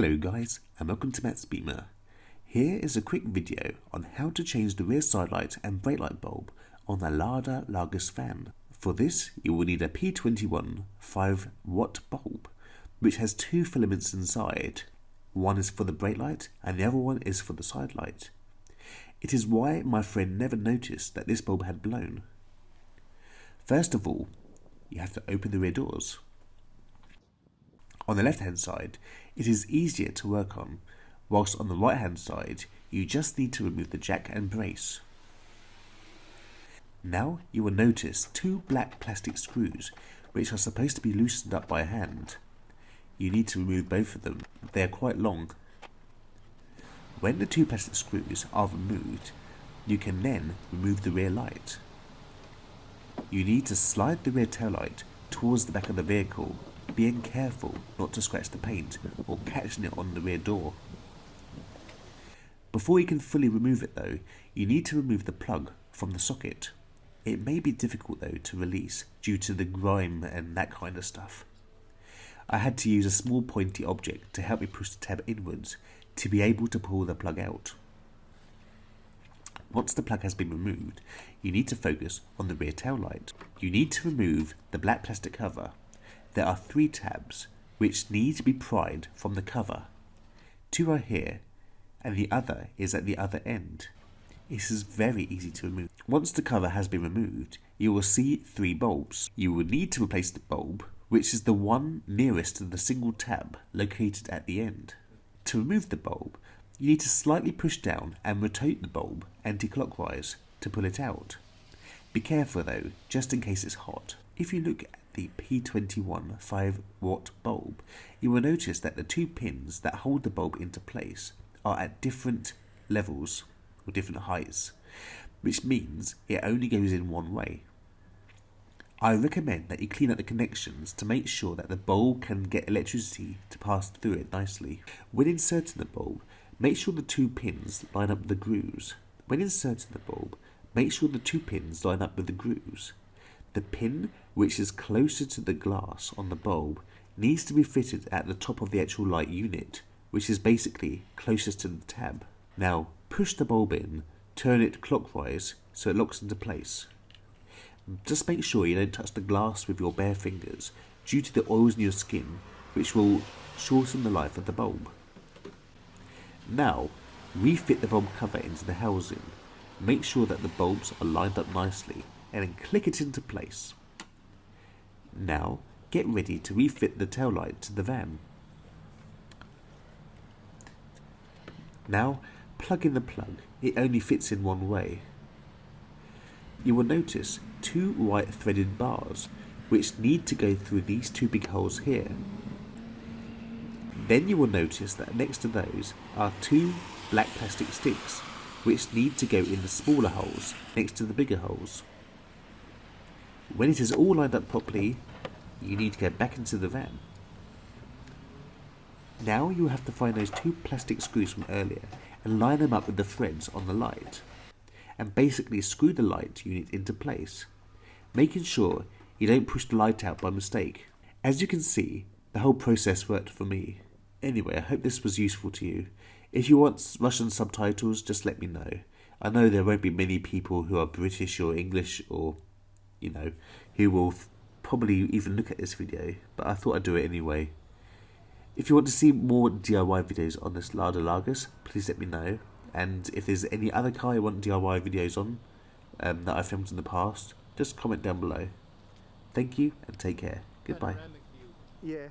Hello guys and welcome to Matt's Beamer. Here is a quick video on how to change the rear side light and brake light bulb on the Lada Largus van. For this you will need a P21 5 watt bulb which has two filaments inside. One is for the brake light and the other one is for the side light. It is why my friend never noticed that this bulb had blown. First of all, you have to open the rear doors. On the left hand side, it is easier to work on, whilst on the right hand side, you just need to remove the jack and brace. Now you will notice two black plastic screws which are supposed to be loosened up by hand. You need to remove both of them, they are quite long. When the two plastic screws are removed, you can then remove the rear light. You need to slide the rear tail light towards the back of the vehicle being careful not to scratch the paint or catching it on the rear door. Before you can fully remove it though, you need to remove the plug from the socket. It may be difficult though to release due to the grime and that kind of stuff. I had to use a small pointy object to help me push the tab inwards to be able to pull the plug out. Once the plug has been removed, you need to focus on the rear tail light. You need to remove the black plastic cover there are three tabs which need to be pried from the cover. Two are here and the other is at the other end. This is very easy to remove. Once the cover has been removed, you will see three bulbs. You will need to replace the bulb, which is the one nearest to the single tab located at the end. To remove the bulb, you need to slightly push down and rotate the bulb anti-clockwise to pull it out. Be careful though, just in case it's hot. If you look the P21 5 watt bulb, you will notice that the two pins that hold the bulb into place are at different levels or different heights, which means it only goes in one way. I recommend that you clean up the connections to make sure that the bulb can get electricity to pass through it nicely. When inserting the bulb, make sure the two pins line up with the grooves. When inserting the bulb, make sure the two pins line up with the grooves. The pin which is closer to the glass on the bulb needs to be fitted at the top of the actual light unit, which is basically closest to the tab. Now push the bulb in, turn it clockwise so it locks into place. Just make sure you don't touch the glass with your bare fingers due to the oils in your skin which will shorten the life of the bulb. Now refit the bulb cover into the housing. Make sure that the bulbs are lined up nicely and then click it into place. Now get ready to refit the tail light to the van. Now plug in the plug, it only fits in one way. You will notice two white threaded bars which need to go through these two big holes here. Then you will notice that next to those are two black plastic sticks which need to go in the smaller holes next to the bigger holes. When it is all lined up properly, you need to get back into the van. Now you have to find those two plastic screws from earlier and line them up with the threads on the light and basically screw the light unit into place, making sure you don't push the light out by mistake. As you can see, the whole process worked for me. Anyway, I hope this was useful to you. If you want Russian subtitles, just let me know. I know there won't be many people who are British or English or you know, who will probably even look at this video, but I thought I'd do it anyway. If you want to see more DIY videos on this Lada Largus, please let me know. And if there's any other car you want DIY videos on um, that I've filmed in the past, just comment down below. Thank you and take care. Goodbye. Yeah.